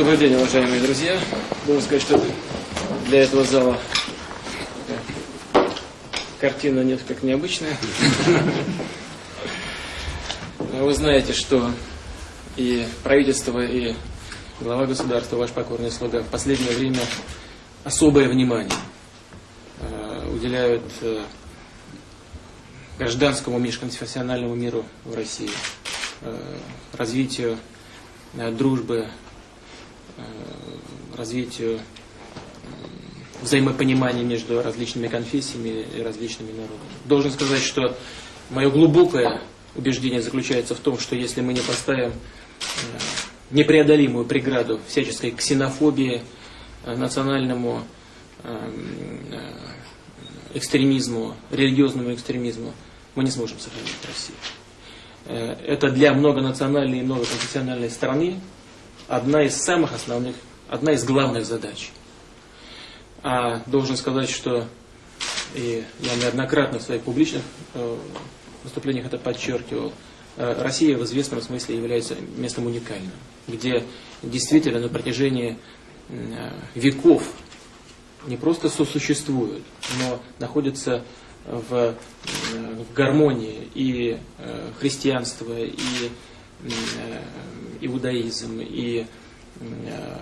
Добрый день, уважаемые друзья. Должен сказать, что для этого зала картина несколько необычная. Вы знаете, что и правительство, и глава государства, ваш покорный слуга, в последнее время особое внимание э, уделяют э, гражданскому межконфессиональному миру в России, э, развитию дружбы, развитию взаимопонимания между различными конфессиями и различными народами. Должен сказать, что мое глубокое убеждение заключается в том, что если мы не поставим непреодолимую преграду всяческой ксенофобии, национальному экстремизму, религиозному экстремизму, мы не сможем сохранить Россию. Э, это для многонациональной и многоконфессиональной страны одна из самых основных, одна из главных задач. А должен сказать, что и я неоднократно в своих публичных э, выступлениях это подчеркивал, э, Россия в известном смысле является местом уникальным, где действительно на протяжении веков не просто сосуществуют, но находятся в, в гармонии и э, христианство, и э, иудаизм, и, э,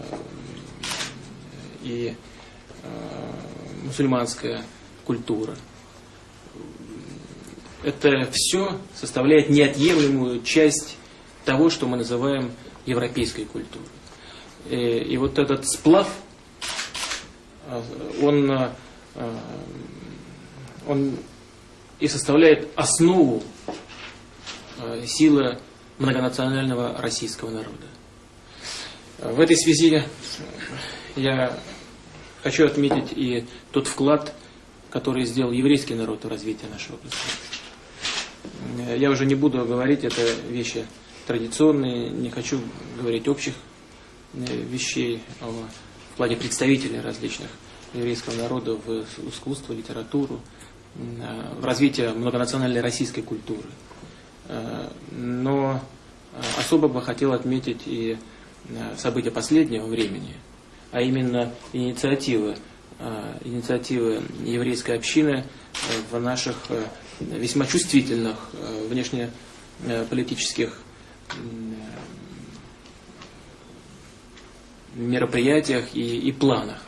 и мусульманская культура. Это все составляет неотъемлемую часть того, что мы называем европейской культурой. И, и вот этот сплав, он он и составляет основу э, силы многонационального российского народа. В этой связи я хочу отметить и тот вклад, который сделал еврейский народ в развитие нашего государства. Я уже не буду говорить, это вещи традиционные, не хочу говорить общих э, вещей в плане представителей различных еврейского народа в искусство, литературу, в развитие многонациональной российской культуры. Э, но э, особо бы хотел отметить и э, события последнего времени, а именно инициативы, инициативы еврейской общины в наших весьма чувствительных внешнеполитических мероприятиях и, и планах.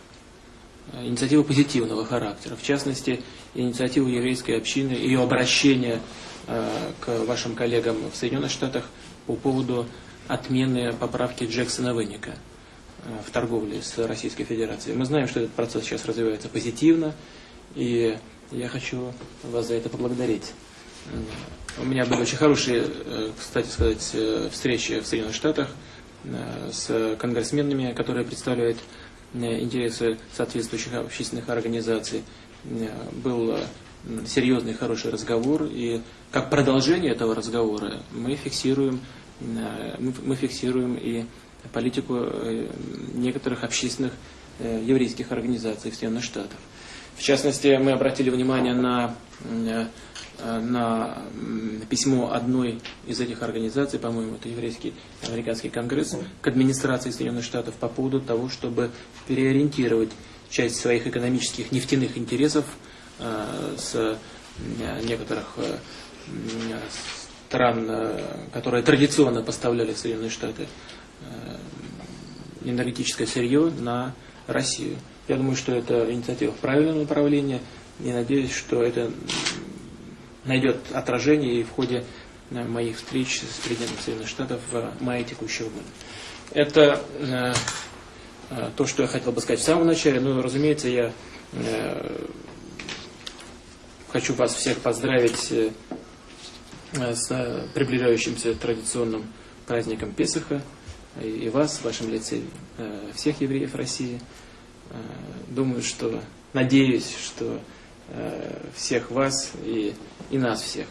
Инициативы позитивного характера. В частности, инициативу еврейской общины, ее обращение э, к вашим коллегам в Соединенных Штатах по поводу отмены поправки Джексона Веника э, в торговле с Российской Федерацией. Мы знаем, что этот процесс сейчас развивается позитивно, и я хочу вас за это поблагодарить. У меня были очень хорошие, э, кстати сказать, встречи в Соединенных Штатах с конгрессменами, которые представляют интересы соответствующих общественных организаций. Э, был э, серьезный хороший разговор, и как продолжение этого разговора мы фиксируем, э, мы фиксируем и политику некоторых общественных еврейских организаций в Соединенных Штатах. В частности, мы обратили внимание на, на письмо одной из этих организаций, по-моему, это Еврейский американский конгресс, к администрации Соединенных Штатов по поводу того, чтобы переориентировать часть своих экономических нефтяных интересов э, с э, некоторых э, стран, которые традиционно поставляли в Соединенные Штаты энергетическое сырье на Россию. Я думаю, что это инициатива в правильном направлении и надеюсь, что это найдет отражение и в ходе моих встреч с президентом Соединенных Штатов в мае текущего года. Это Э, то, что я хотел бы сказать в самом начале. Ну, разумеется, я э, хочу вас всех поздравить э, с приближающимся традиционным праздником Песаха. И вас, в вашем лице, всех евреев России. Думаю, что, надеюсь, что всех вас и, и нас всех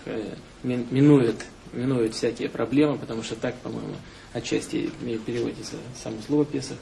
минует, минует всякие проблемы, потому что так, по-моему, отчасти переводится само слово Песах.